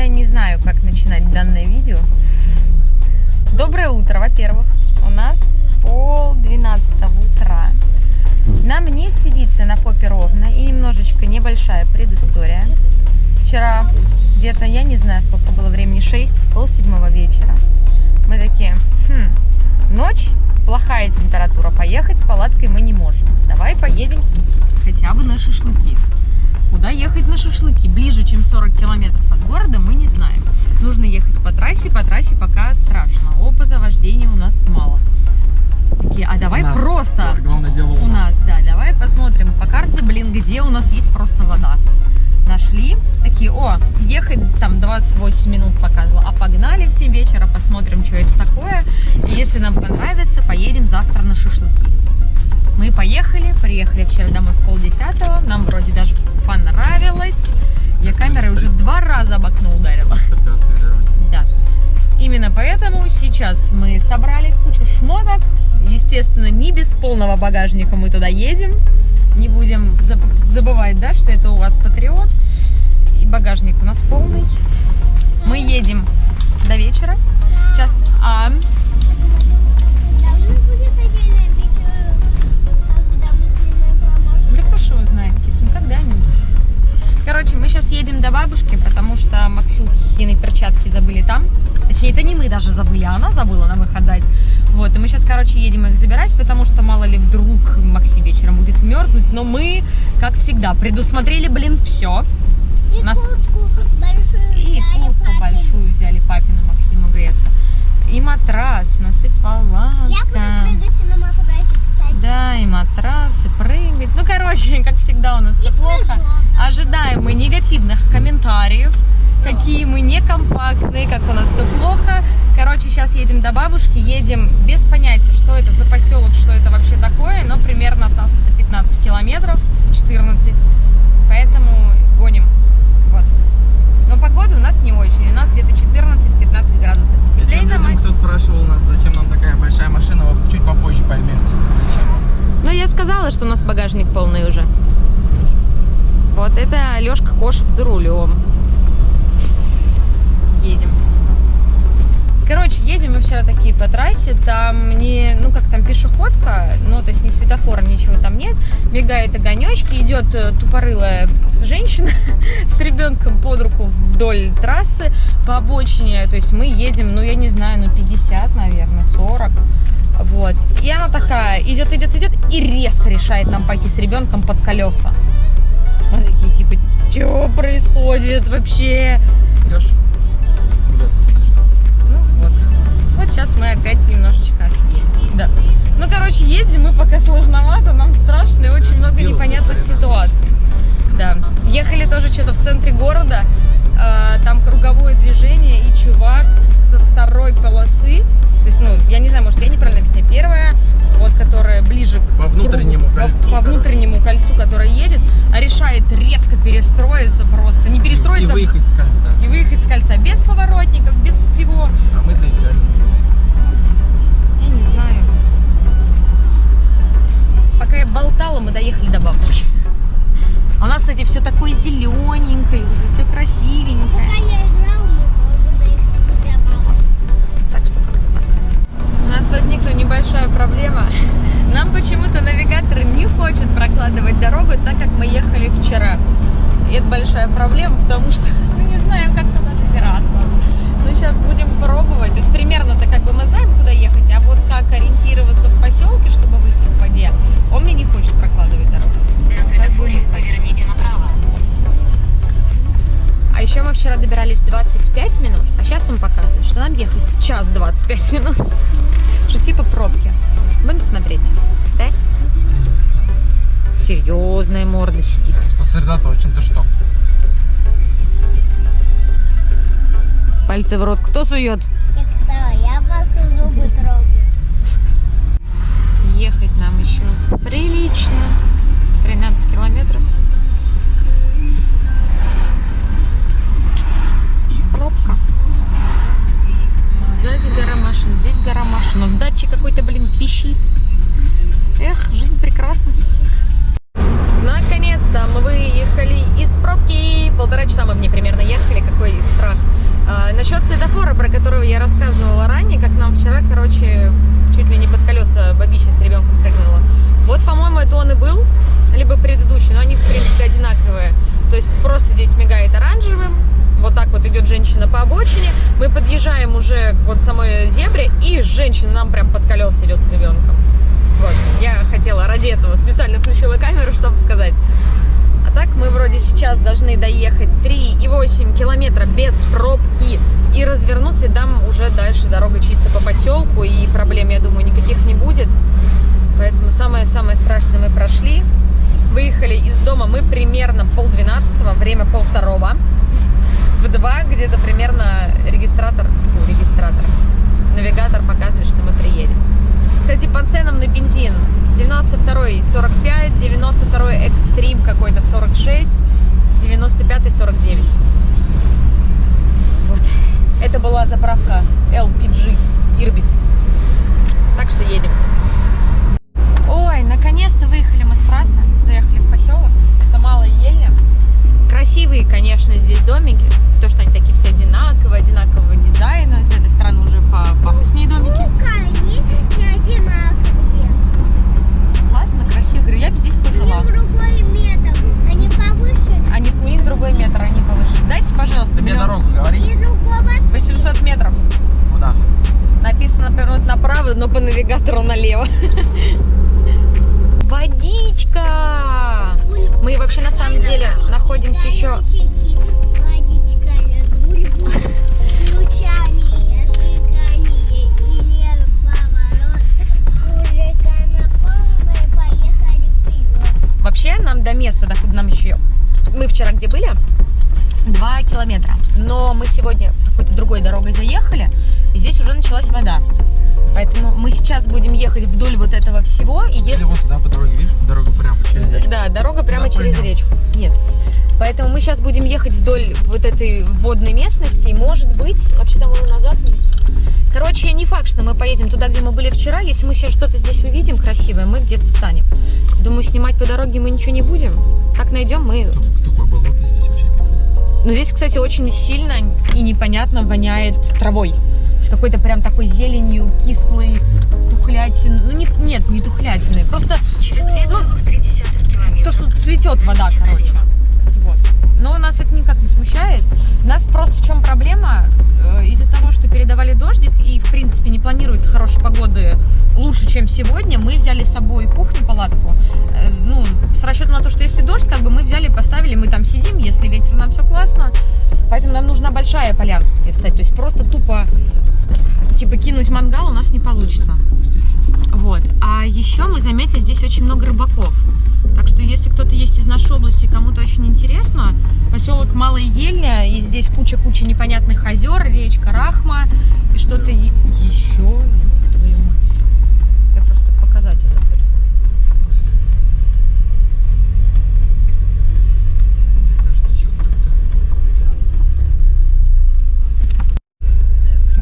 я не знаю, как начинать данное видео. Доброе утро, во-первых. У нас пол двенадцатого утра. Нам не сидится на попе ровно и немножечко небольшая предыстория. Вчера где-то, я не знаю, сколько было времени, 6, пол седьмого вечера. Мы такие, хм, ночь, плохая температура, поехать с палаткой мы не можем. Давай поедем хотя бы на шашлыки. Куда ехать на шашлыки? Ближе, чем 40 километров от города, мы не знаем. Нужно ехать по трассе, по трассе пока страшно. Опыта вождения у нас мало. Такие, а давай У нас. просто... Главное дело У нас, да, давай посмотрим по карте, блин, где у нас есть просто вода. Нашли, такие, о, ехать там 28 минут показывала, а погнали в 7 вечера, посмотрим, что это такое. И если нам понравится, поедем завтра на шашлыки. Мы поехали, приехали вчера домой в полдесятого, нам вроде даже понравилось. Я камерой уже два раза об окно ударила. Да. Именно поэтому сейчас мы собрали кучу шмоток. Естественно, не без полного багажника мы туда едем. Не будем заб- забывать, да, что это у вас патриот. И багажник у нас полный. Мы едем до вечера. Сейчас... А, едем до бабушки, потому что Максюхины перчатки забыли там. Точнее, это не мы даже забыли, а она забыла нам их отдать. Вот, и мы сейчас, короче, едем их забирать, потому что мало ли вдруг Макси вечером будет мерзнуть. Но мы, как всегда, предусмотрели, блин, все. И Нас- куртку большую И взяли куртку папе. большую взяли папину Максиму греться. И матрас, у нас и Я буду прыгать на матрасе. Да, и матрас, и прыгать. Ну, короче, как всегда у нас все плохо. Ожидаем мы негативных комментариев, какие мы некомпактные, как у нас все плохо. Короче, сейчас едем до бабушки, едем без понятия, что это за поселок, что это вообще такое, но примерно от нас это 15 километров, 14, поэтому гоним. Вот. Но погода у нас не очень, у нас где-то 14-15 градусов. И Теплее на людям, кто спрашивал нас, зачем нам такая большая машина, вы чуть попозже поймете. Зачем. Ну, я сказала, что у нас багажник полный уже. Вот это Лешка Кошев за рулем. Едем. Короче, едем мы вчера такие по трассе, там не, ну как там пешеходка, ну то есть не светофора, ничего там нет, бегают огонечки, идет э, тупорылая женщина с ребенком под руку вдоль трассы по обочине, то есть мы едем, ну я не знаю, ну 50, наверное, 40, вот. И она такая идет, идет, идет и резко решает нам пойти с ребенком под колеса. Мы такие типа, что происходит вообще? Идешь? Сейчас мы опять немножечко офигели. Да. Ну, короче, ездим мы пока сложновато, нам страшно и очень много непонятных ситуаций. Да. Ехали тоже что-то в центре города, э, там круговое движение, и чувак со второй полосы, то есть, ну, я не знаю, может, я неправильно объясняю, первая, вот, которая ближе к По внутреннему кругу, кольцу, по, по внутреннему кольцу, которая едет, а решает резко перестроиться просто, не И перестроиться, выехать с кольца. и выехать с кольца без поворотников, без всего. А мы заиграли. Пока я болтала, мы доехали до бабушки. А у нас, кстати, все такое зелененькое, все красивенькое. Пока я играл, мы. Так что так. У нас возникла небольшая проблема. Нам почему-то навигатор не хочет прокладывать дорогу так, как мы ехали вчера. И это большая проблема, потому что мы не знаем, как туда добираться. Ну, сейчас будем пробовать. То есть примерно-то как бы мы знаем, куда ехать, а вот как ориентироваться в поселке, чтобы выйти к воде, он мне не хочет прокладывать дорогу. На светофоре поверните направо. А еще мы вчера добирались 25 минут, а сейчас он показывает, что нам ехать час 25 минут. Что типа пробки. Будем смотреть. Да? Серьезная морда сидит. Сосредоточен, ты что? Пальцы в рот кто сует? Я когда я просто зубы трогаю. Ехать нам еще прилично. 13 километров. Пробка. Сзади гора машин, здесь гора машин. Но датчик какой-то, блин, пищит. Эх, жизнь прекрасна. Наконец-то мы выехали из пробки. Полтора часа мы в ней примерно ехали. Какой страх. А, насчет светофора, про которого я рассказывала ранее, как нам вчера, короче, чуть ли не под колеса бабища с ребенком прыгнула. Вот, по-моему, это он и был, либо предыдущий, но они, в принципе, одинаковые. То есть просто здесь мигает оранжевым, вот так вот идет женщина по обочине, мы подъезжаем уже к вот самой зебре, и женщина нам прям под колеса идет с ребенком. Вот, я хотела ради этого специально включила камеру, чтобы сказать. А так мы вроде сейчас должны доехать 3,8 километра без пробки и развернуться, и там уже дальше дорога чисто по поселку, и проблем, я думаю, никаких не будет. Поэтому самое-самое страшное мы прошли. Выехали из дома мы примерно полдвенадцатого, время полвторого. В два где-то примерно регистратор, фу, регистратор, навигатор показывает, что мы приедем. Кстати, по ценам на бензин 92 45, 92 экстрим какой-то 46, 95 49. Вот. Это была заправка LPG Ирбис. Так что едем. Ой, наконец-то выехали мы с трассы, заехали в поселок. Это Малая Ельня. Красивые, конечно, здесь домики. То, что они такие все одинаковые, одинакового дизайна. С этой стороны уже по пафоснее домики. Ну-ка, они не одинаковые. Классно, красиво. Говорю, я бы здесь У пожила. них другой метод. Они повыше Они, у них другой метр, они повыше. Пожалуйста, мне миллион. дорогу говори. и другого 800 метров. Куда? Написано повернуть направо, но по навигатору налево. Водичка! Мы вообще на самом деле находимся еще... Вообще нам до места, докуда нам еще... Мы вчера где были? Два километра. Но мы сегодня какой-то другой дорогой заехали, и здесь уже началась вода. Поэтому мы сейчас будем ехать вдоль вот этого всего, и Или если... вот туда по дороге, видишь? Дорога прямо через речку. Да, дорога прямо Туда через пойдем. речку. Нет. Поэтому мы сейчас будем ехать вдоль вот этой водной местности, и может быть, вообще там и назад. Короче, не факт, что мы поедем туда, где мы были вчера. Если мы сейчас что-то здесь увидим красивое, мы где-то встанем. Думаю, снимать по дороге мы ничего не будем. Как найдем, мы... Такое болото здесь вообще. Но здесь, кстати, очень сильно и непонятно воняет травой. С какой-то прям такой зеленью, кислой, тухлятиной. Ну, не, нет, не тухлятиной. Просто Через 2,3 километра. то, что цветет вода, короче. Вот. Но нас это никак не смущает. Нас просто в чем проблема? Э, Из-за того, что передавали дождик и, в принципе, не планируется хорошей погоды лучше, чем сегодня, мы взяли с собой кухню, палатку. Э, Ну, с расчетом на то, что если дождь, как бы мы взяли, поставили, мы там сидим, если ветер, нам все классно. Поэтому нам нужна большая полянка, где встать. То есть просто тупо, типа, кинуть мангал у нас не получится. Вот. А еще мы заметили, здесь очень много рыбаков. Так что, если кто-то есть из нашей области, кому-то очень интересно, поселок Малая Ельня, и здесь куча-куча непонятных озер, речка Рахма, и что-то еще. Твою мать. Я просто показать это хочу. Мне кажется, еще как-то.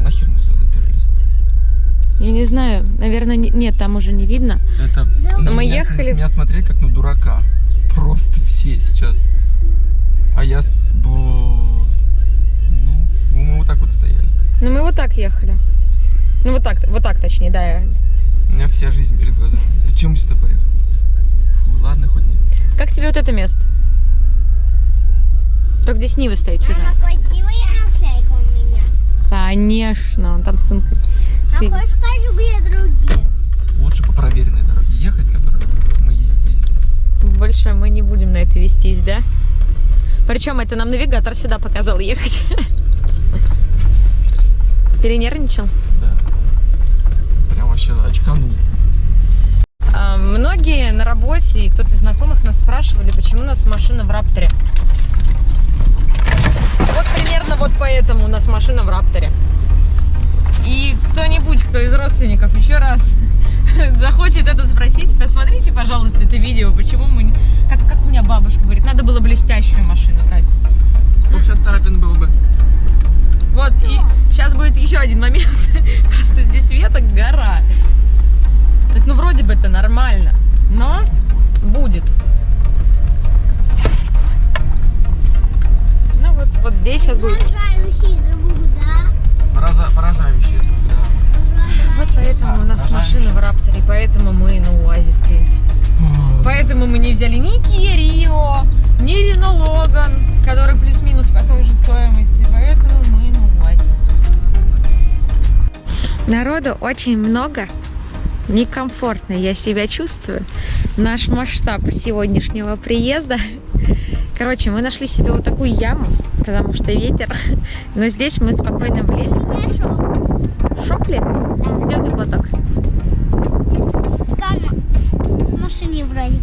Нахер мы сюда заперлись? Я не знаю, наверное, нет, там уже не видно. Это... на мы меня- ехали- с Меня смотреть как на дурака. Просто все сейчас. А я... с- Ну, мы вот так вот стояли. Ну, мы вот так ехали. Ну, вот так, вот так точнее, да. я- У меня вся жизнь перед глазами. Зачем мы сюда поехали? Фу, ладно, хоть не... Как тебе вот это место? Только здесь Нива стоит чужая. Мама, красивая наклейка у меня. Конечно, он там сын. А хочешь скажу, где другие? Лучше по проверенной дороге ехать, которой мы ездим. Больше мы не будем на это вестись, да? Причем это нам навигатор сюда показал ехать. Перенервничал. Да. Прям вообще очканул. А, Многие на работе и кто-то из знакомых нас спрашивали, почему у нас машина в Рапторе. Вот примерно вот поэтому у нас машина в Рапторе. И кто-нибудь, кто из родственников еще раз захочет это спросить, посмотрите, пожалуйста, это видео, почему мы... не- Как, как у меня бабушка говорит, надо было блестящую машину брать. Сколько сейчас царапин было бы? Вот, и сейчас будет еще один момент. Просто здесь веток гора. То есть, ну, вроде бы это нормально, но будет. Ну, вот, вот здесь сейчас будет. Звук, да. Вот поэтому А, у нас машина в Рапторе, поэтому мы на УАЗе, в принципе. Поэтому мы не взяли ни Kia Rio, ни Renault Logan, который плюс-минус по той же стоимости, поэтому мы на УАЗе. Народу очень много, некомфортно я себя чувствую. Наш масштаб сегодняшнего приезда. Короче, мы нашли себе вот такую яму, потому что ветер. Но здесь мы спокойно влезем. Шопли? Где ты платок? В машине вроде.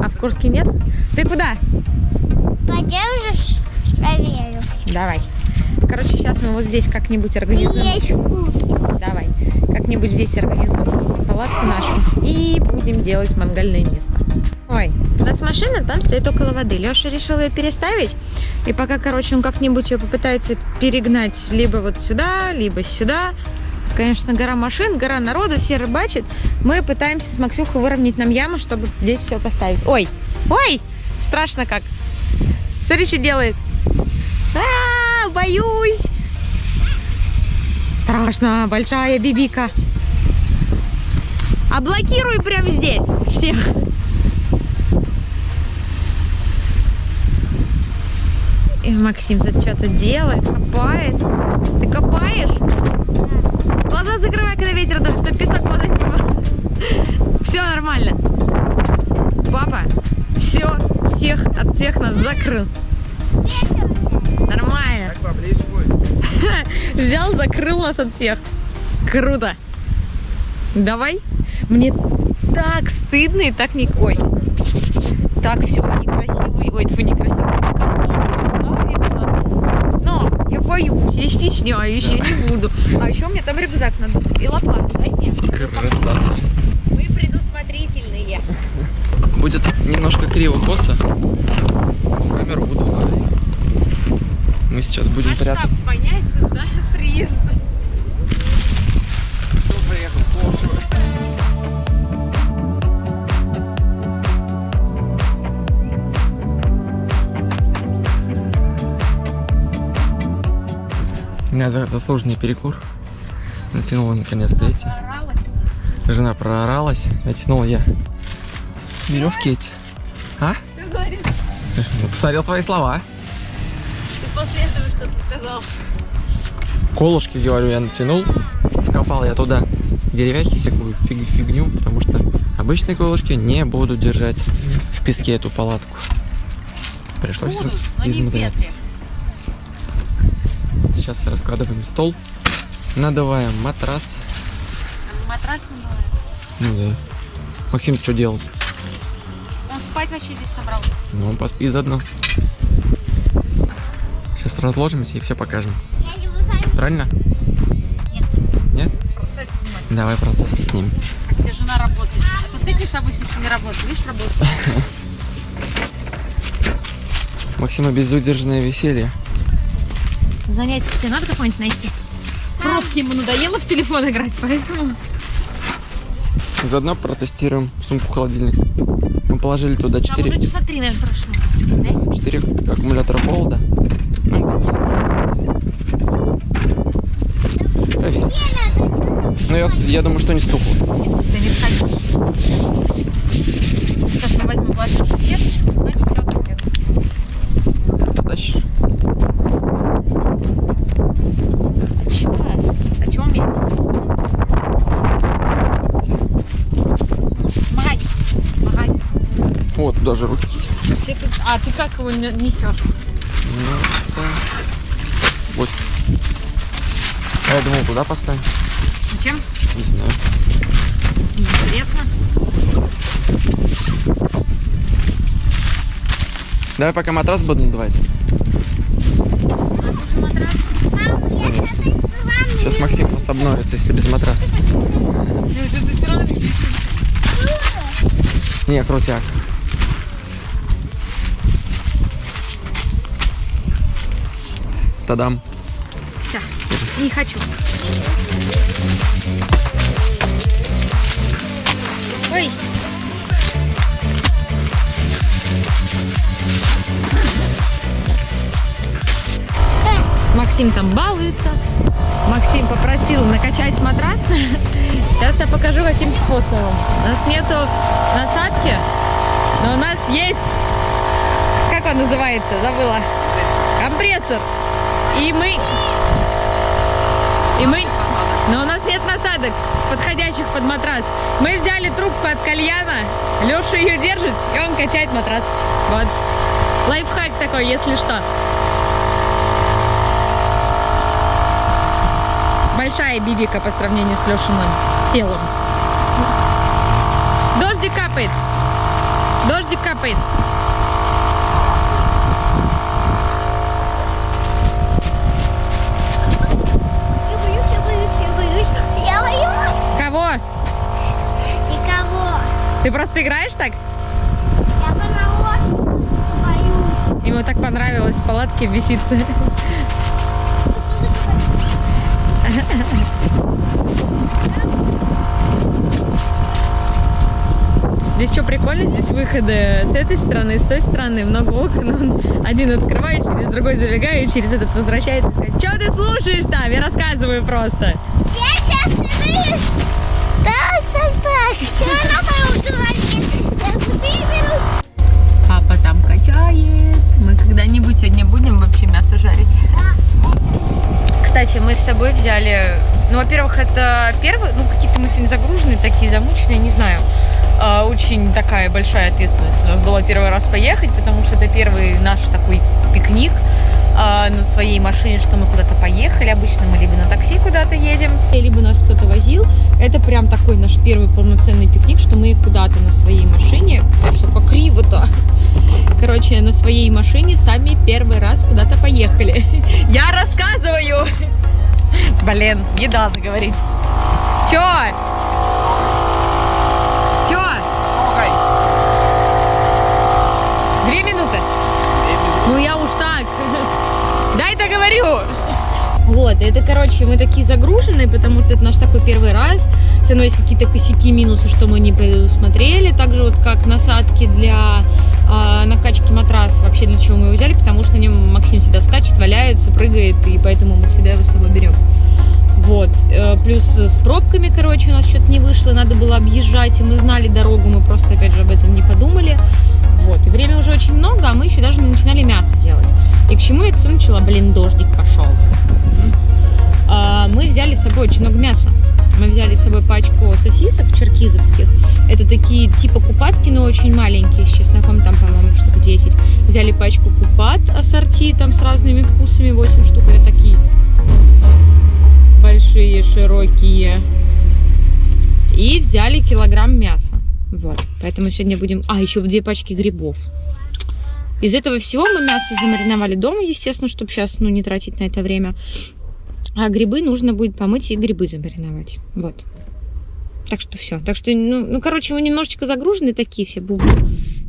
А в Курске нет? Ты куда? Подержишь? Проверю. Давай. Короче, сейчас мы вот здесь как-нибудь организуем. Давай. Как-нибудь здесь организуем палатку нашу. И будем делать мангальное место. Ой, у нас машина там стоит около воды. Леша решил ее переставить. И пока, короче, он как-нибудь ее попытается перегнать либо вот сюда, либо сюда. Конечно, гора машин, гора народу, все рыбачат. Мы пытаемся с Максюхой выровнять нам яму, чтобы здесь все поставить. Ой, ой, страшно как. Смотри, что делает. А, боюсь. Страшно, большая бибика. А блокируй прямо здесь всех. И Максим тут что-то делает, копает. Ты копаешь? Глаза закрывай, когда ветер дует, чтобы песок глаза не было. Все нормально. Папа, все, всех от всех нас закрыл. Нормально. Так поближе будет. Взял, закрыл нас от всех. Круто. Давай. Мне так стыдно и так не... Ой. Так все некрасиво. Ой, фу, некрасиво. Некомфортно становится. Но я боюсь, я стесняюсь, я не буду. А еще у меня там рюкзак надо. И лопату дай мне. Красота. Мы предусмотрительные. Будет немножко криво-косо. Камеру буду ударить. Мы сейчас будем прятаться. Масштаб склоняется, да, приезда. Меня за- заслуженный перекур. Натянула наконец-то эти. Жена прооралась. Натянул я веревки эти. А? Что Посмотрел твои слова. Ты после этого что-то сказал. Колышки, говорю, я натянул. Вкопал я туда деревяхи, всякую фиг- фигню, потому что обычные колышки не будут держать в песке эту палатку. Пришлось Будут, но Сейчас раскладываем стол, надуваем матрас. Матрас не бывает. Ну да. Максим, что делать? Он спать вообще здесь собрался. Ну, он поспит заодно. Сейчас разложимся и все покажем. Правильно? Нет. Нет? Давай процесс с ним. Как тебе жена работает? А ты, конечно, обычно еще не работаешь. Видишь, работает. Максима безудержное веселье. Занятие себе надо какое-нибудь найти? Пробки ему надоело в телефон играть, поэтому... Заодно протестируем сумку-холодильник. Мы положили туда Там 4, уже часа три, наверное, прошло. 4 аккумулятора холода. Ну. Ну, я, я думаю, что не стукнул. Да не. Сейчас мы возьмем пластик пакет, значит, все. Затащишь? А чего? А чего умеет? Помогай. Помогай. Вот, туда же руки есть. А, ты как его не- несешь? Ну, да. Вот. А я думал, куда поставить? Зачем? Не знаю. Интересно. Давай пока матрас буду надувать. А. Сейчас Максим у нас обновится, если без матраса. Не, крутяк. Тадам. Все. Не хочу. Ой. Максим там балуется. Максим попросил накачать матрас. Сейчас я покажу, каким способом. У нас нету насадки, но у нас есть... Как он называется? Забыла. Компрессор. И мы... И мы... Но у нас нет насадок, подходящих под матрас. Мы взяли трубку от кальяна, Леша ее держит, и он качает матрас. Вот. Лайфхак такой, если что. Большая бибика по сравнению с Лешиным телом. Дождик капает. Дождик капает. Я боюсь, я боюсь, я боюсь. Я боюсь. Кого? Никого. Ты просто играешь так? Я по боюсь. Ему так понравилось в палатке беситься. Здесь что прикольно, здесь выходы с этой стороны, с той стороны, много окон, он один открывает, через другой забегает, через этот возвращается. Что ты слушаешь там? Я рассказываю просто. Я сейчас иду. Так, Папа там качает. Мы когда-нибудь сегодня будем вообще мясо жарить. Кстати, мы с собой взяли, ну, во-первых, это первый, ну, какие-то мы сегодня загруженные, такие замученные, не знаю. А, очень такая большая ответственность у нас была первый раз поехать, потому что это первый наш такой пикник на своей машине, что мы куда-то поехали. Обычно мы либо на такси куда-то едем, либо нас кто-то возил. Это прям такой наш первый полноценный пикник, что мы куда-то на своей машине, все как криво-то, короче, на своей машине сами первый раз куда-то поехали. Я рассказываю! Блин, не надо говорить. Чё? Чё? Две минуты? Ну я уж так. Дай договорю. Вот, это, короче, мы такие загруженные, потому что это наш такой первый раз. Все равно есть какие-то косяки, минусы, что мы не предусмотрели. Также вот как насадки для а, накачки матраса. Вообще для чего мы его взяли, потому что на нем Максим всегда скачет, валяется, прыгает, и поэтому мы всегда его с собой берем. Вот. Э, Плюс с пробками, короче, у нас что-то не вышло, надо было объезжать, и мы знали дорогу, мы просто, опять же, об этом не подумали. Вот. И время уже очень много, а мы еще даже не начинали мясо делать. И к чему это все начала? Блин, дождик пошел. А, Мы взяли с собой очень много мяса. Мы взяли с собой пачку сосисок черкизовских. Это такие типа купатки, но очень маленькие, с чесноком там, по-моему, штук 10. Взяли пачку купат ассорти, там с разными вкусами, 8 штук, это такие большие, широкие. И взяли килограмм мяса. Вот. Поэтому сегодня будем... А, еще две пачки грибов. Из этого всего мы мясо замариновали дома, естественно, чтобы сейчас ну, не тратить на это время. А грибы нужно будет помыть и грибы замариновать. Вот. Так что все. Так что, ну, ну, короче, мы немножечко загружены такие все бубы.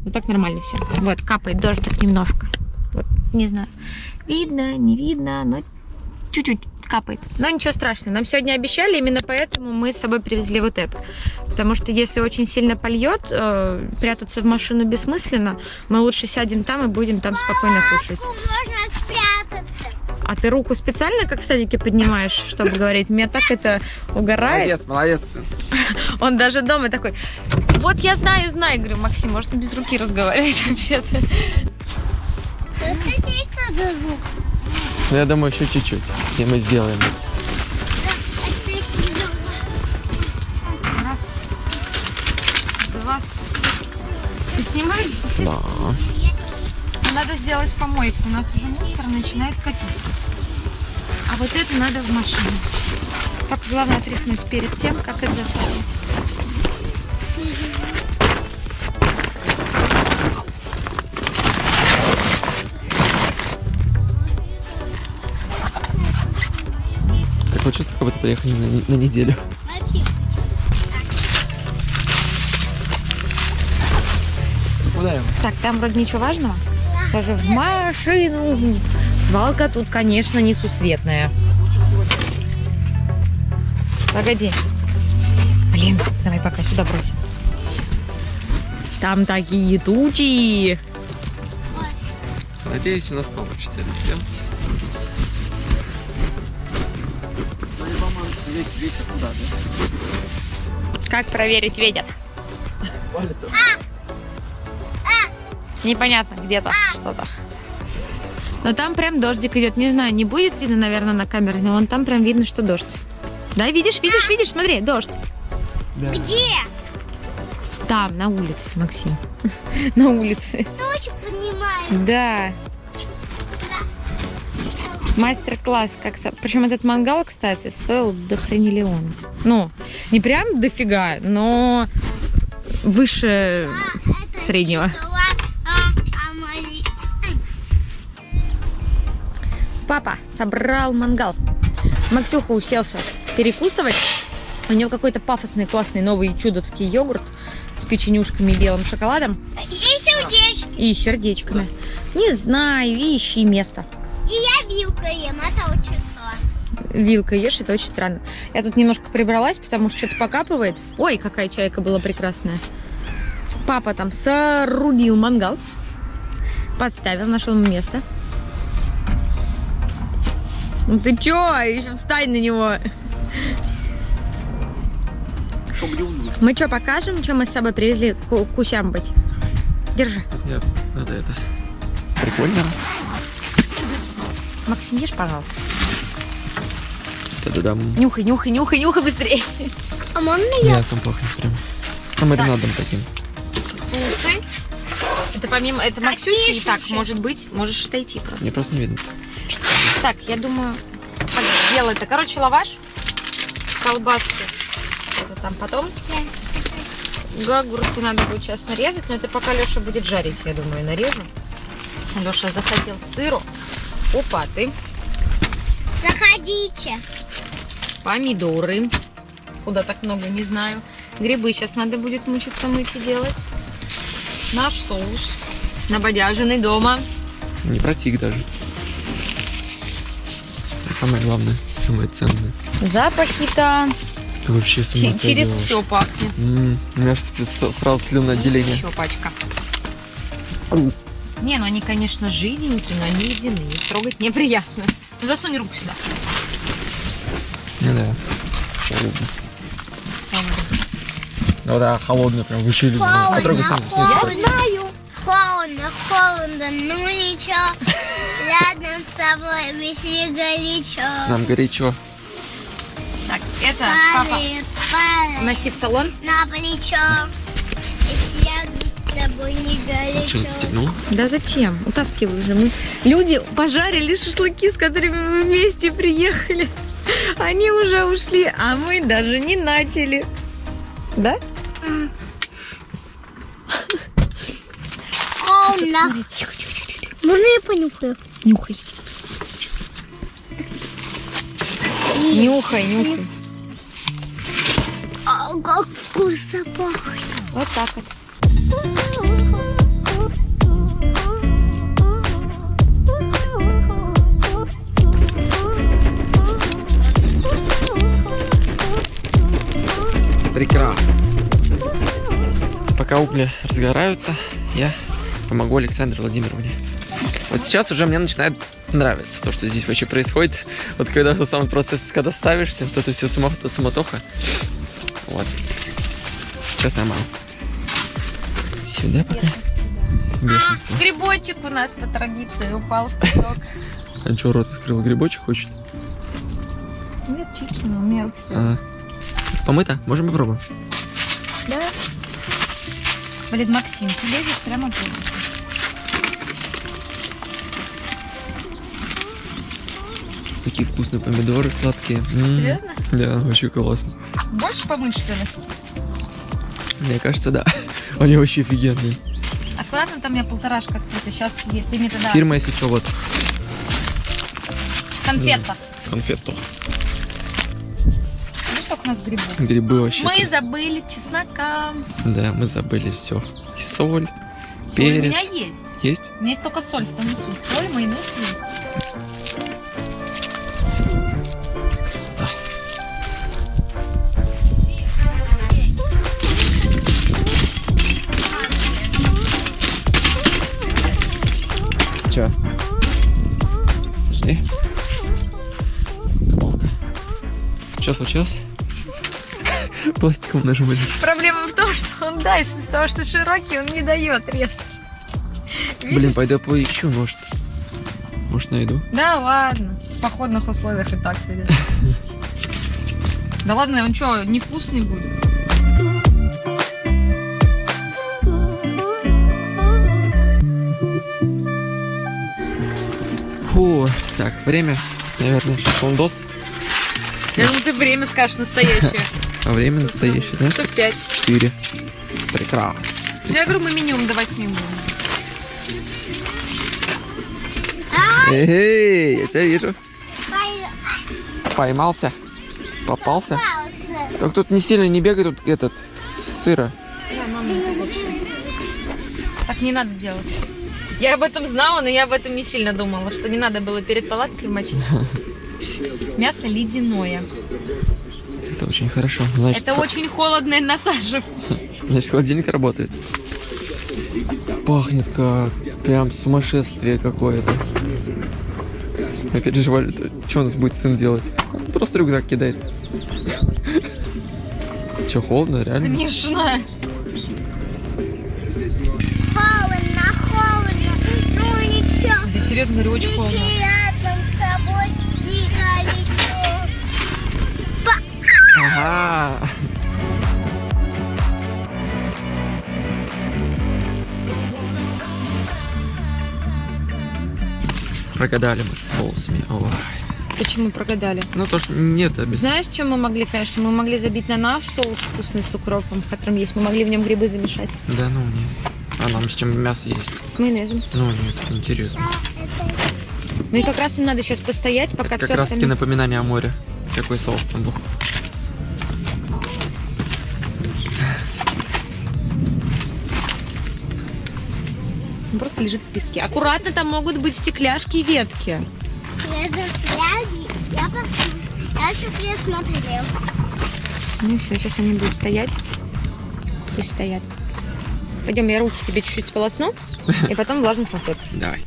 Но так нормально все. Вот, капает дождик немножко. Вот, не знаю. Видно, не видно, но чуть-чуть капает. Но ничего страшного. Нам сегодня обещали, именно поэтому мы с собой привезли вот это. Потому что если очень сильно польет, э, прятаться в машину бессмысленно. Мы лучше сядем там и будем там спокойно кушать. Можно спрятаться. А ты руку специально, как в садике, поднимаешь, чтобы говорить? Меня так это угорает. Молодец, молодец. Он даже дома такой, вот я знаю, знаю. Говорю, Максим, может без руки разговаривать вообще-то. Это здесь надо звук. Ну, я думаю, еще чуть-чуть, и мы сделаем. Два. Ты снимаешь? Да. Надо сделать помойку. У нас уже мусор начинает копиться. А вот это надо в машину. Только главное отряхнуть перед тем, как это засовывать. Такое чувство, как будто приехали на, на неделю. Куда? Так, там вроде ничего важного. Даже в машину. Свалка тут, конечно, несусветная. Погоди. Блин, давай пока сюда бросим. Там такие тучи. Надеюсь, у нас получится это сделать. Ветер куда, да? Как проверить ветер? Палец. Непонятно, где-то что-то. Но там прям дождик идет. Не знаю, не будет видно, наверное, на камере, но вон там прям видно, что дождь. Да, видишь, видишь, видишь, смотри, дождь. Да. Где? Там, на улице, Максим. На улице. Точно понимаю. Да. Мастер-класс, как... Причем этот мангал, кстати, стоил до хренелиона. Ну, не прям дофига, но выше среднего. а, мали- Папа собрал мангал. Максюха уселся перекусывать. У него какой-то пафосный, классный новый чудовский йогурт с печенюшками и белым шоколадом И сердечки. и сердечками. Не знаю, ищи место. Вилкой ем, это очень сложно. Вилкой ешь, это очень странно. Я тут немножко прибралась, потому что что-то покапывает. Ой, какая чайка была прекрасная. Папа там соорудил мангал. Подставил, нашел место. Ну ты чё? Еще встань на него. Мы что, покажем, что мы с собой привезли ку- кусям быть? Держи. Нет, надо это. Прикольно. Максим, ешь, пожалуйста. Та-да-дам. Нюхай, нюхай, нюхай, нюхай быстрее. А можно я? Мясом пахнет прям. А маринадом таким. Сусы. Это помимо, это Какие Максюхи, и так, может быть, можешь отойти просто. Мне просто не видно. Так, я думаю, как сделать это. Короче, лаваш, колбаски. Это там потом. Огурцы надо будет сейчас нарезать, но это пока Леша будет жарить, я думаю, нарежу. Леша захотел сыру, лопаты, Заходите. помидоры. Куда так много, не знаю. Грибы сейчас надо будет мучиться мыть и делать. Наш соус, набодяженный дома. Не протик даже. Это самое главное, самое ценное. Запахи-то Ты вообще с ума Ч- через все пахнет. М, У меня сразу слюноотделение. Еще пачка. Не, ну они, конечно, жиденькие, но они ледяные. Их трогать неприятно. Ну, засунь руку сюда. Ну да. Холодно. Ну да, холодно прям вычили. Холодно, Потрогай сам. холодно. снизу. знаю. Холодно, холодно, ну ничего. Рядом с тобой весьма горячо. Нам горячо. Так, это папа. Носи в салон. на плечо. Что, застегнул? Да зачем? Утаскивай уже. Мы... Люди пожарили шашлыки, с которыми мы вместе приехали. Они уже ушли, а мы даже не начали. Да? Холодно. Можно я понюхаю? Нюхай. Нюхай, нюхай. А, как вкусно пахнет. Вот так вот. Прекрасно. Пока угли разгораются, я помогу Александре Владимировне. Вот сейчас уже мне начинает нравиться то, что здесь вообще происходит. Вот когда сам процесс, когда ставишься, то это все суматоха. Вот. Сейчас нормально. Сюда пока. Бешенство. Грибочек у нас по традиции упал в песок. А что, рот открыл? Грибочек хочет? Нет, чипсы, но у меня руки. А, помыто? Можем попробовать? Да. Блин, Максим, ты лезешь прямо в. Такие вкусные помидоры сладкие. М, Серьезно? Да, вообще классно. Больше помыть, что ли? Мне кажется, да. Они вообще офигенные. Аккуратно, там у меня полторашка открыта. Сейчас есть. Ты мне тогда Фирма, если что, вот конфета. конфету. Видишь, сколько у нас грибов? Грибы вообще. Мы крас- забыли чеснока. Да, мы забыли все. И соль. Соль у меня Перец. есть. Есть? У меня есть только соль, в том и суть. Соль, майонез есть. Что случилось? Пластиком нажимаешь. Проблема в том, что он дальше, из того, что широкий, он не дает резать. Блин, пойду поищу, может. Может, найду. Да ладно. В походных условиях и так сидит. Да ладно, он что, невкусный будет? Фу. Так, время, наверное, шашлындос. Я думаю, ты время скажешь настоящее. А время настоящее, знаешь? Часов пять. Четыре. Прекрасно. Я говорю, мы минимум до восьми будем. Эй, я тебя вижу. Пой- Поймался. Попался. пался. Только тут не сильно не бегай, тут этот, сыро. Так не надо делать. Я об этом знала, но я об этом не сильно думала, что не надо было перед палаткой мочить. Мясо ледяное. Это очень хорошо. Значит, Это очень холодно и насаживает. значит холодильник работает. Пахнет как прям сумасшествие какое-то. Мы переживали, что у нас будет сын делать. Он просто рюкзак кидает. Че, холодно, реально? Конечно. Холодно, холодно. Ну ничего. Здесь серьезно говорю, очень холодно. Прогадали мы с соусами. Ой. Почему прогадали? Ну то, что нет, а без... Знаешь, чем мы могли, конечно? Мы могли забить на наш соус вкусный с укропом, в котором есть. Мы могли в нем грибы замешать. Да ну не. А нам с чем мясо есть? С майонезом. Ну нет, интересно. Ну и как раз им надо сейчас постоять, пока как все раз таки остальное... напоминание о море. Какой соус там был. Просто лежит в песке. Аккуратно, там могут быть стекляшки и ветки. Я за пляги. Я Я еще присмотрел. Ну все, сейчас они будут стоять. Пусть стоят. Пойдем, я руки тебе чуть-чуть сполосну, и потом влажный салфет. Давай.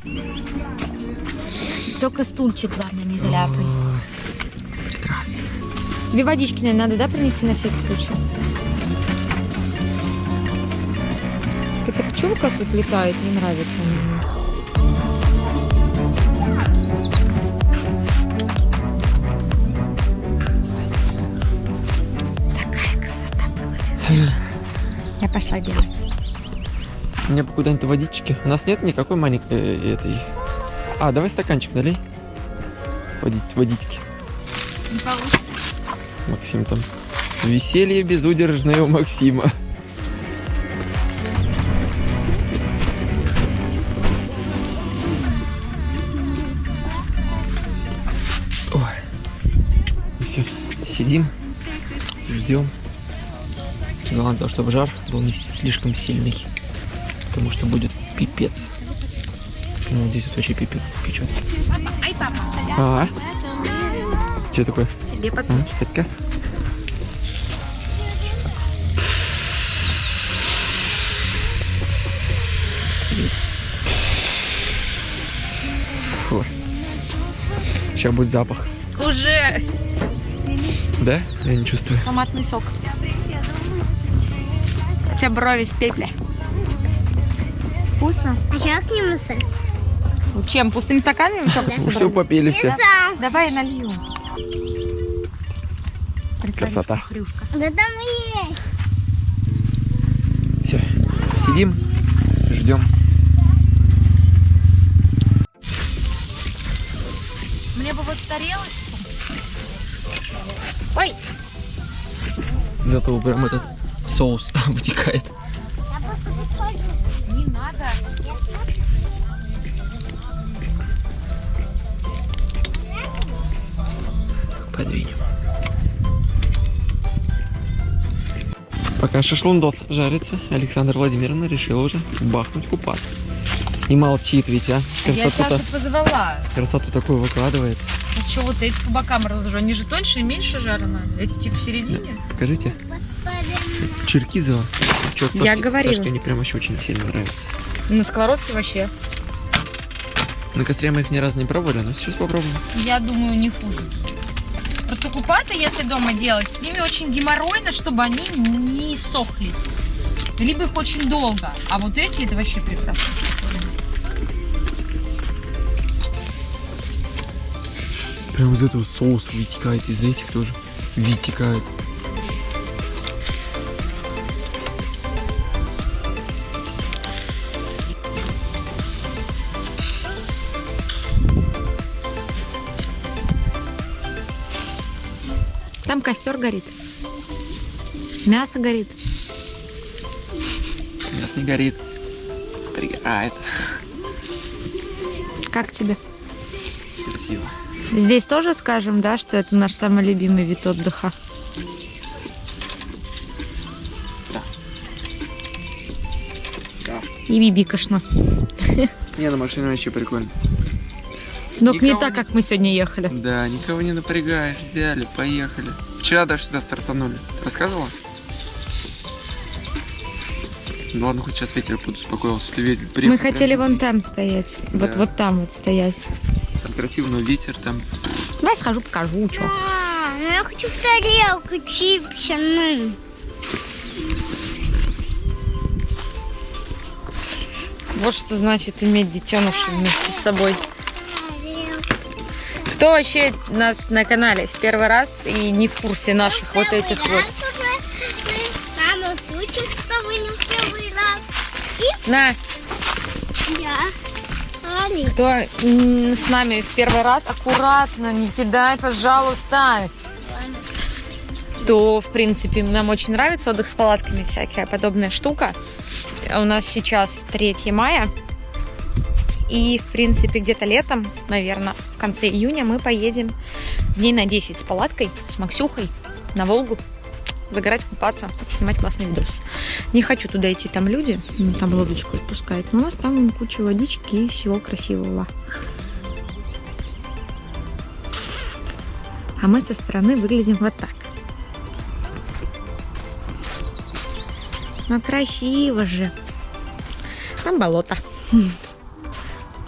Только стульчик, главное, не заляпай. Прекрасно. Тебе водички, наверное, надо, да, принести на всякий случай? Пчелка тут летает, не нравится мне. Такая красота получилась. Я пошла делать. Мне бы куда-нибудь водички. У нас нет никакой маленькой э, этой. А, давай стаканчик налей. Водить, водички. Не получится. Максим там. Веселье безудержное у Максима. Сидим, ждем. Главное, то, чтобы жар был не слишком сильный. Потому что будет пипец. Ну, здесь вот вообще пипец печет. Ай, папа. А, что такое? А, Садька? Светится. Фу. Сейчас будет запах. Уже Да? Я не чувствую. томатный сок. У тебя брови в пепле. Вкусно? А я к нему. Чем? Пустыми стаканами? Чё, Все попили все. Давай я налью. Красота. Хрюшка. Да там Зато прям этот соус вытекает. Не надо. Подвинем. Пока шашлындос жарится, Александра Владимировна решила уже бахнуть купаться. И молчит ведь, а? Я Красоту-то, Сашу позвала. красоту такую выкладывает. А что вот эти по бокам разложу? Они же тоньше и меньше жара надо. Эти типа в середине. Покажите. Черкизово. Чё-то Я говорила. Сашке они прям вообще очень сильно нравятся. На сковородке вообще. На костре мы их ни разу не пробовали, но сейчас попробуем. Я думаю, не хуже. Просто купаты, если дома делать, с ними очень геморройно, чтобы они не сохлись. Либо их очень долго. А вот эти, это вообще прекрасно. Прям из этого соус вытекает, из этих тоже вытекает. Там костер горит. Мясо горит. Мясо не горит. Пригорает. Как тебе? Красиво. Здесь тоже скажем, да, что это наш самый любимый вид отдыха. Да. Да. И бибикошно. Не, на машине вообще прикольно. Но не Никого так, не- как мы сегодня ехали. Да, никого не напрягаешь, взяли, поехали. Вчера даже сюда стартанули. Рассказывала? Ну ладно, хоть сейчас ветер подуспокоился. Ты видел, Мы хотели вон там стоять. Вот, вот там вот стоять. Красиво, но ветер там. Давай схожу, покажу, что. А, ну я хочу в тарелку чипсины. Вот что значит иметь детенышей вместе с собой. Кто вообще нас на канале в первый раз и не в курсе наших вот этих вот. Мама шутит, что вы не в первый раз. На, Я. Али. кто с нами в первый раз, аккуратно, не кидай, пожалуйста. То, в принципе, нам очень нравится отдых с палатками, всякая подобная штука. У нас сейчас 3 мая. И, в принципе, где-то летом, наверное, в конце июня мы поедем дней на 10 с палаткой, с Максюхой на Волгу загорать, купаться, снимать классный видос. Не хочу туда идти, там люди, ну, там лодочку отпускают, но у нас там куча водички и всего красивого. А мы со стороны выглядим вот так. Ну, красиво же. Там болото.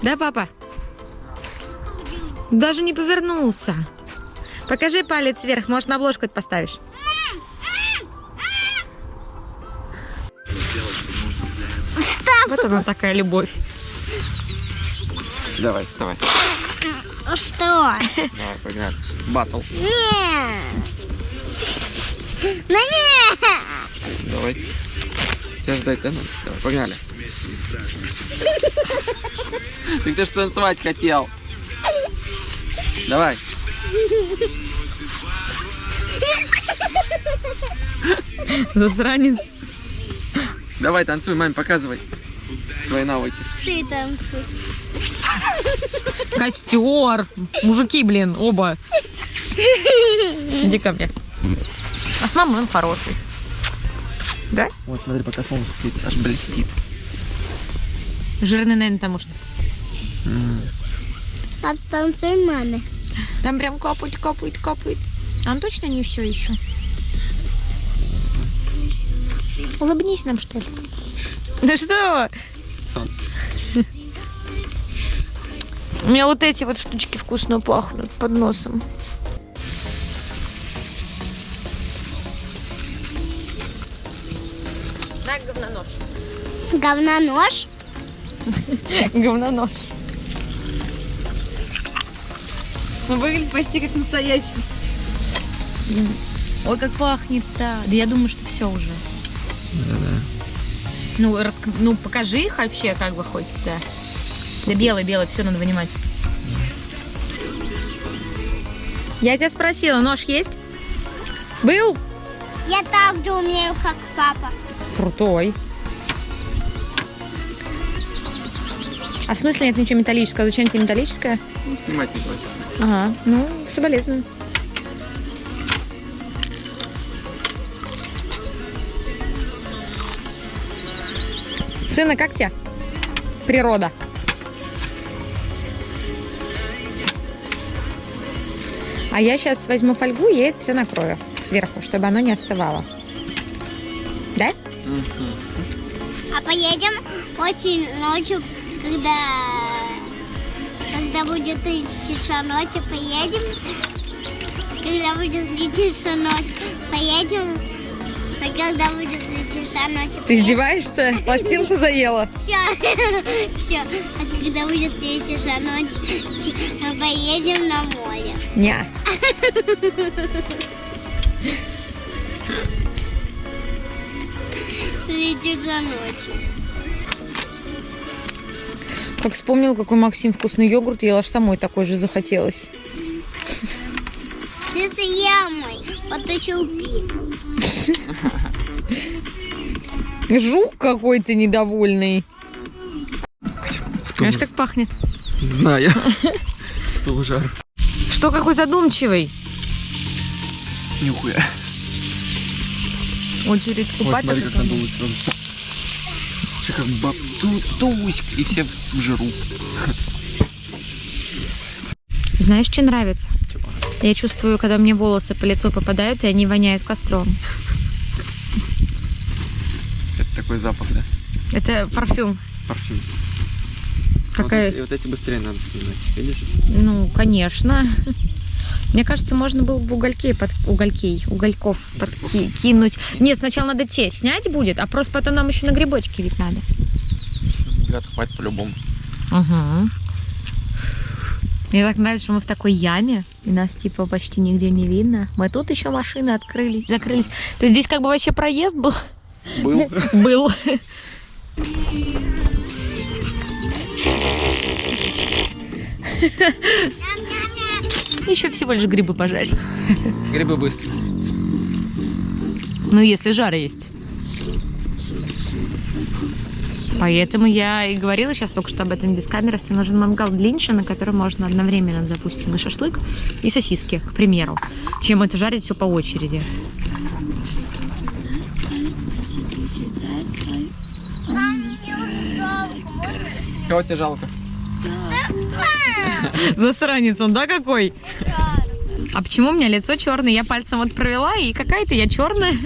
Да, папа? Даже не повернулся. Покажи палец вверх, может, на обложку это поставишь. Вот она такая любовь. Давай, вставай. Ну что? Давай, погнали. Батл. Не. Ну не. Давай. Тебя ждать, да? Давай, погнали. Ты же танцевать хотел. Давай. Засранец. Давай, танцуй, маме, показывай свои навыки. Ты. Костер. Мужики, блин, оба. Иди ко мне. А с мамой он хороший. Да? Вот, смотри, пока солнце светит, аж блестит. Жирный, наверное, потому что. Пап, танцуй маме. Там прям капает, капает, капает. Он точно не все еще? Улыбнись нам, что ли? Да что? Солнце. У меня вот эти вот штучки вкусно пахнут под носом. На говнонож. Говнонож. Говнонож. Ну, выглядит почти как настоящий. Ой, как пахнет-то. Да я думаю, что все уже. Да-да. Ну, рас... ну, покажи их вообще, как бы хоть, да. Да белый, белый, все надо вынимать. Я тебя спросила, нож есть? Был? Я так же умею, как папа. Крутой. А в смысле нет ничего металлического? Зачем тебе металлическое? Ну, снимать не хватит. Ага, ну, соболезную. Сына, как тебе? Природа. А я сейчас возьму фольгу и это все накрою сверху, чтобы оно не остывало. Да? А поедем очень ночью, когда, когда будет тишина ночи, поедем когда будет светиться ночь, поедем. А когда будет ночь, Ты издеваешься? Пластинку заела? Все, все. А когда будет светиться ночь, ч- поедем на море. Ня. Светится ночь. Как вспомнил, какой Максим вкусный йогурт ел, аж самой такой же захотелось. Ты с ямой, поточил пи. Жук какой-то недовольный. Знаешь, как пахнет? Знаю. С пылу жару. Что какой задумчивый? Нюхуя. Очередь Вот купать. смотри, как надулась он. Че как баптуськ, и все в жиру. Знаешь, что нравится? Я чувствую, когда мне волосы по лицу попадают, и они воняют костром. Такой запах, да? Это парфюм. Парфюм. Какая... Вот, эти, вот эти быстрее надо снимать, видишь? Ну, конечно. Мне кажется, можно было бы угольки под уголькей, угольков подкинуть. Нет, сначала надо те снять будет, а просто потом нам еще на грибочки ведь надо. Ребят, хватит по-любому. Угу. Мне так нравится, что мы в такой яме, и нас типа почти нигде не видно. Мы тут еще машины открылись, закрылись. То есть здесь как бы вообще проезд был. Был. Был. Еще всего лишь грибы пожарить. Грибы быстро. Ну, если жар есть. Поэтому я и говорила сейчас только что об этом без камеры, что нужен мангал длиннее, на котором можно одновременно, допустим, и шашлык, и сосиски, к примеру, чем это жарить все по очереди. Кого тебе жалко? Засранец он, да, какой? А почему у меня лицо черное? Я пальцем вот провела, и какая-то я черная.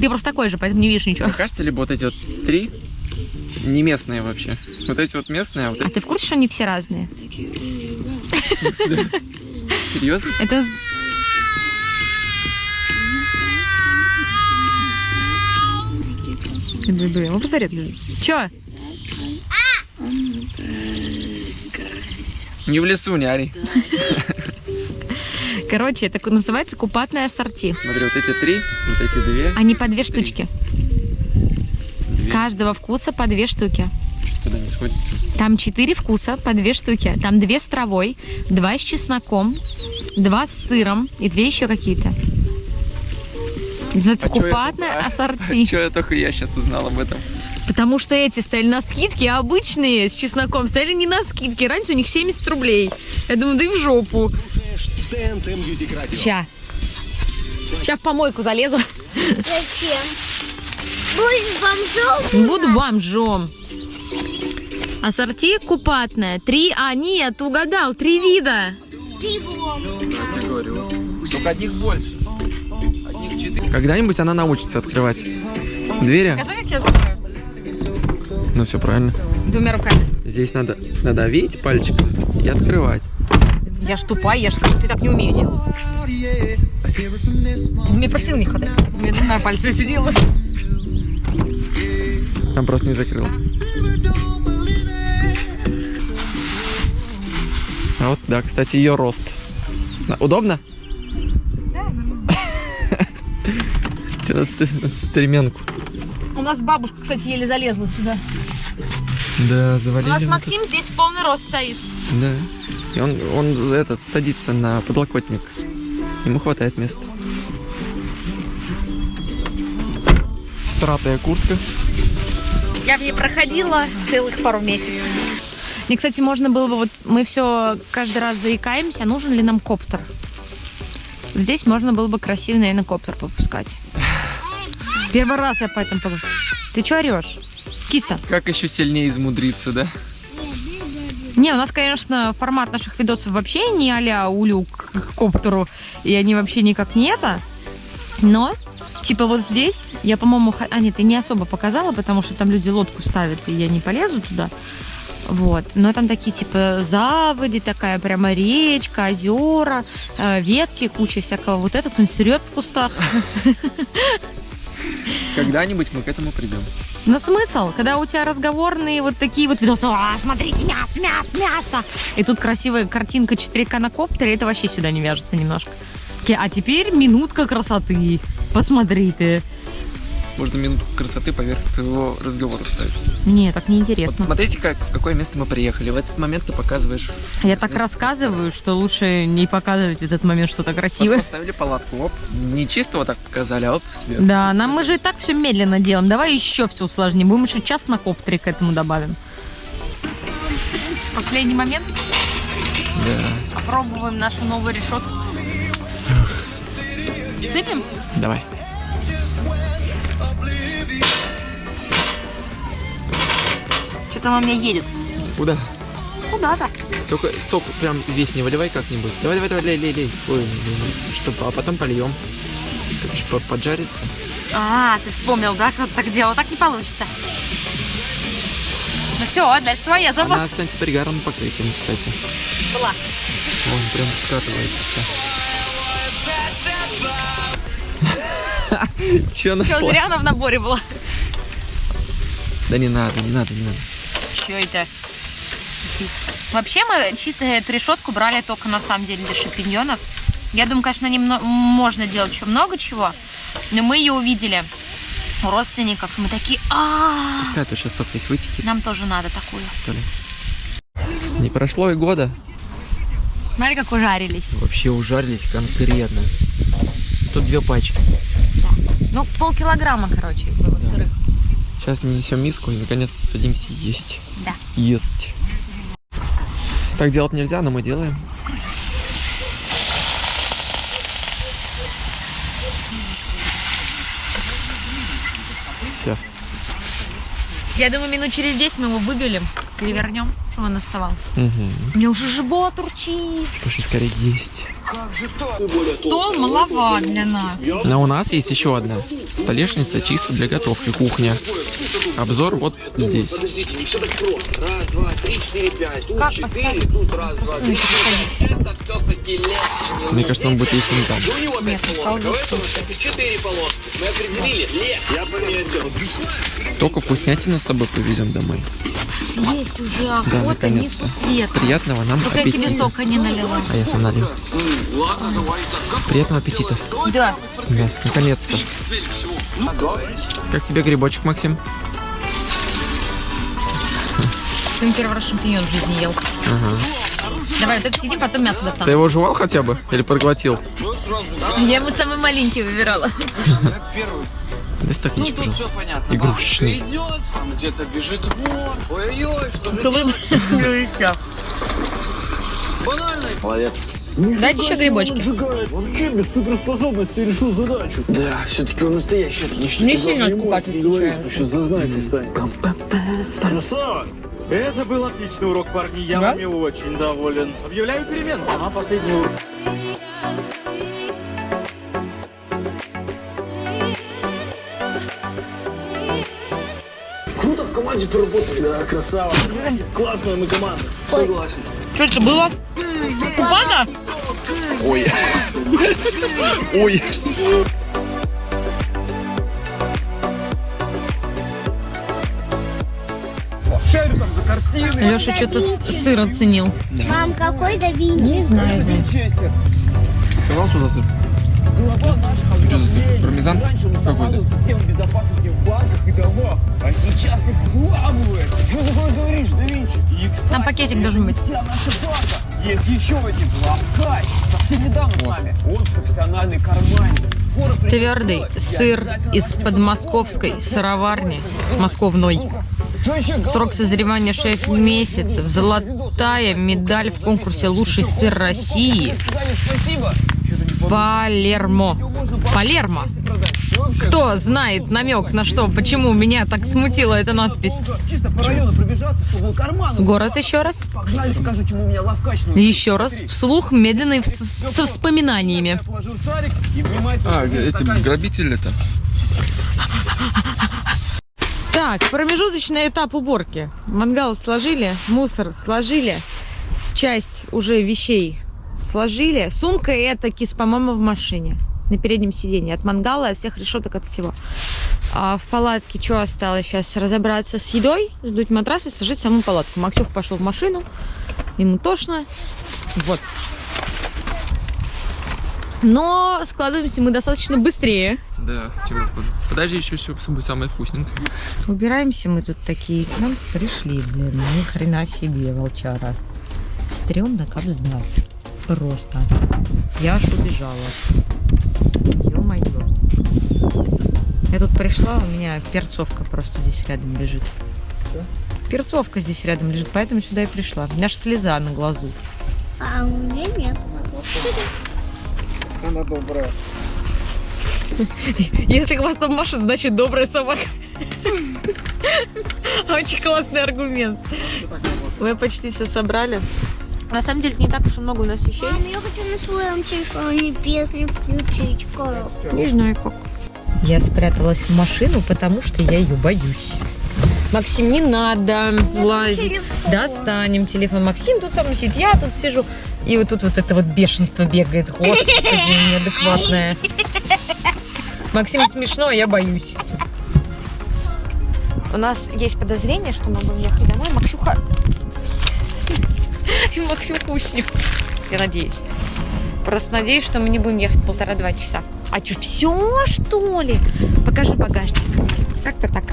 Ты просто такой же, поэтому не видишь ничего. Мне кажется, либо вот эти вот три не местные вообще. Вот эти вот местные, а вот А эти ты в курсе, что они все разные? серьезно? Это... Блин, ну посмотри. Чё? Не в лесу, не ори. Короче, это называется купатное ассорти. Смотри, вот эти три, вот эти две. Они по две штучки. две. Каждого вкуса по две штуки. Туда не сходится. Там четыре вкуса по две штуки. Там две с травой, два с чесноком, два с сыром и две еще какие-то. Называется А я купатное только- ассорти. Чё я только я сейчас узнал об этом. Потому что эти стояли на скидке, а обычные с чесноком стояли не на скидке. Раньше у них 70 рублей. Я думаю, да и в жопу. Ща. Ща в помойку залезу. Зачем? Будешь бомжом? Буду бомжом. Ассорти купатное. Три, а нет, угадал, три вида. Я тебе говорю. Только одних больше. Одних четыре. Когда-нибудь она научится открывать двери. Ну все правильно. Двумя руками. Здесь надо надавить пальчиком и открывать. Я ж тупая, я ж ты так не умею делать. Мне просил не хватает. Мне на пальце это делаю. Там просто не закрыл. А вот, да, кстати, ее рост. Удобно? Ст- надо стременку. У нас бабушка, кстати, еле залезла сюда. Да, У завалили. нас мы Максим здесь в полный рост стоит. Да. И он, он этот садится на подлокотник. Ему хватает места. Сратая куртка. Я в ней проходила целых пару месяцев. Мне, кстати, можно было бы, вот мы все каждый раз заикаемся, нужен ли нам коптер. Здесь можно было бы красивый, наверное, коптер попускать. Первый раз я поэтому подумала. Ты что орешь? Киса. Как еще сильнее измудриться, да? Не, у нас, конечно, формат наших видосов вообще не а-ля улю к коптеру, и они вообще никак не это. Но, типа вот здесь, я, по-моему, х- а нет, ты не особо показала, потому что там люди лодку ставят, и я не полезу туда. Вот. Но там такие типа заводи, такая прямо речка, озера, э, ветки, куча всякого. Вот этот он срет в кустах. Когда-нибудь мы к этому придем. Но смысл, когда у тебя разговорные вот такие вот видосы, а, смотрите, мясо, мясо, мясо. И тут красивая картинка 4К на коптере, это вообще сюда не вяжется немножко. А теперь минутка красоты. Посмотрите. Можно минутку красоты поверх твоего разговора ставить. Не, так Вот неинтересно. смотрите, как, в какое место мы приехали. В этот момент ты показываешь. Я так рассказываю, что лучше не показывать в этот момент что-то Вот красивое. поставили палатку. Оп. Не чисто вот так показали, а оп, сверху. Да, нам мы же и так все медленно делаем. Давай еще все усложним. Будем еще час на коптере к этому добавим. Последний момент. Да. Попробуем нашу новую решетку. Сыпем? Давай. Что-то она у меня едет. Куда? Куда-то. Только сок прям весь не выливай как-нибудь. Давай, давай, давай, лей, лей, лей. Ой, не, не, не. Чтоб, а потом польем. Короче, по- поджарится. А, ты вспомнил, да, как так делал? Так не получится. Ну все, дальше твоя забота. Она с антипригарным покрытием, кстати. Была. Он прям скатывается все. Че на Что, зря она в наборе была. Да не надо, не надо, не надо. Что это? Вообще мы чисто эту решетку брали только на самом деле для шампиньонов. Я думаю, конечно, немно- можно делать еще много чего, но мы ее увидели у родственников. Мы такие, а Пускай тут сейчас сок весь вытекет, нам тоже надо такую. Не прошло и года. Смотри, как ужарились. Вообще ужарились конкретно. Тут две пачки. Ну, полкилограмма, короче, было сырых. Сейчас несем миску и наконец садимся есть. Да. Есть. Так делать нельзя, но мы делаем. Все. Я думаю, минут через 10 мы его выбелим, перевернем, чтобы он оставал. Угу. У меня уже живот урчит. Пошли скорее есть. Стол маловат для нас. Но у нас есть еще одна столешница чисто для готовки, кухня. Обзор вот здесь. Подождите, не все так просто. Раз, два, три, четыре, пять. Тут Как четыре, тут раз, два, три, четыре. Это все-таки лес. Мне кажется, он будет есть не там. У него пять колдун полосок, а у этого четыре полоски. Мы определили. Лес. Я пометил. Столько вкуснятины с собой повезем домой. Есть уже Да, низку свет. Приятного нам Только я тебе аппетита. сока не налила. А я сам так. Приятного аппетита. Да. Да, наконец-то. Как тебе грибочек, Максим? Ты первый раз шампиньон в жизни ел. Ага. Давай, это сидим, потом мясо Ты достану. его жевал хотя бы? Или проглотил? Я ему самый маленький выбирала. Дай стаканчик, Тут пожалуйста. все понятно. Игрушечный. Бабушка идет, там где-то бежит вор. Ой-ой-ой, что же делать? Банально. Дайте еще грибочки. Вообще без суперспособности решил задачу. Да, все-таки он настоящий отличник. Не сильно откупать Не говори, что сейчас зазнайкой станет. Красава! Это был отличный урок, парни. Я вами очень доволен. Объявляю перемену. Ага, последний урок. Команде поработали. Да, красава. Классная мы команда. Согласен. Что это было? Купана? Ой. Ой. Леша что-то сыр оценил. Мам, какой да Винчестер? Не знаю. Сказал сюда сыр. Что за? Пармезан какой-то? Система безопасности в банках и домах. А сейчас их взламывают. Что такое говоришь, да Винчи? Там пакетик должен быть. вся наша банка. Есть еще один Лавкач. Совсем недавно с нами. Он профессиональный карманник. Твердый сыр из подмосковской сыроварни московной. Срок созревания 6 месяцев. Золотая медаль в конкурсе «Лучший сыр России». Спасибо. Палермо. Палермо. Кто знает намек на что, почему меня так смутила эта надпись? Город еще раз. Еще раз. Вслух, медленно и со вспоминаниями. А, эти грабители-то. Так, промежуточный этап уборки. Мангал сложили, мусор сложили, часть уже вещей сложили. Сумка и это кис, по-моему, в машине. На переднем сиденье. От мангала, от всех решеток, от всего. А в палатке что осталось? Сейчас разобраться с едой, сдуть матрас и сложить саму палатку. Максюх пошел в машину. Ему тошно. Вот. Но складываемся мы достаточно быстрее. Да, скажу. Подожди, еще все будет самое вкусненькое. Убираемся мы тут такие. К нам пришли, блин. Ни хрена себе, волчара. Стремно, как знать. Просто. Я аж убежала. Ё-моё. Я тут пришла, у меня перцовка просто здесь рядом лежит. Перцовка здесь рядом лежит, поэтому сюда и пришла. У меня аж слеза на глазу. А у меня нет. Она добрая. Если хвостом машет, значит добрая собака. Очень классный аргумент. Мы почти все собрали. На самом деле не так уж и много у нас вещей. Мам, я хочу на своем телефоне песню включить коробку. Не знаю как. Я спряталась в машину, потому что я ее боюсь. Максим, не надо лазить. Достанем телефон. Максим тут сам сидит, я тут сижу. И вот тут вот это вот бешенство бегает. Господи, неадекватное. Максим смешно, а я боюсь. У нас есть подозрение, что мы будем ехать домой. Максюха... И Максюха уснет. Я надеюсь. Просто надеюсь, что мы не будем ехать полтора-два часа. А что, все, что ли? Покажи багажник. Как-то так.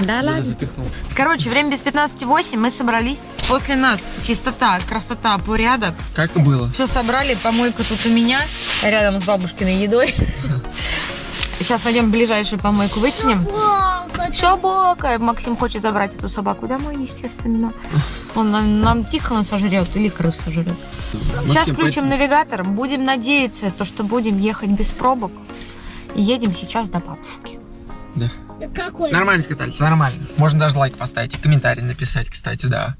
Да Я ладно. запихнул. Короче, время без 15.08, мы собрались. После нас чистота, красота, порядок. Как было? Все собрали, помойка тут у меня, рядом с бабушкиной едой. Сейчас найдем ближайшую помойку, выкинем. Собака! Максим хочет забрать эту собаку домой, естественно. Он нам, нам тихо сожрет или крыс сожрет. Сейчас Максим, включим пойди. навигатор, будем надеяться, то, что будем ехать без пробок. И едем сейчас до бабушки. Какой? Нормально скатались, нормально. Можно даже лайк поставить и комментарий написать, кстати, да.